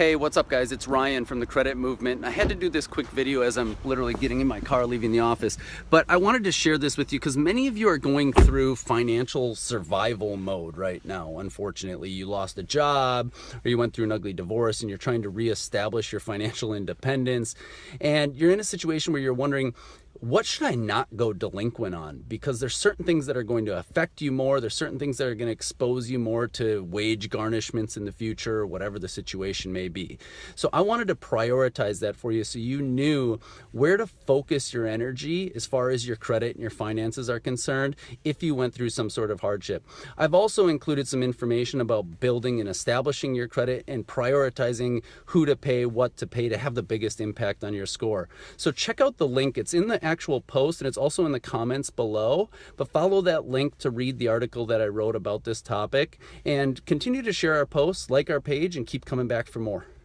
Hey, what's up guys? It's Ryan from the Credit Movement. I had to do this quick video as I'm literally getting in my car leaving the office, but I wanted to share this with you because many of you are going through financial survival mode right now. Unfortunately, you lost a job or you went through an ugly divorce and you're trying to reestablish your financial independence and you're in a situation where you're wondering, what should I not go delinquent on? Because there's certain things that are going to affect you more. There's certain things that are going to expose you more to wage garnishments in the future, whatever the situation may be. So I wanted to prioritize that for you so you knew where to focus your energy as far as your credit and your finances are concerned if you went through some sort of hardship. I've also included some information about building and establishing your credit and prioritizing who to pay, what to pay to have the biggest impact on your score. So check out the link. It's in the actual post and it's also in the comments below. But follow that link to read the article that I wrote about this topic and continue to share our posts, like our page, and keep coming back for more.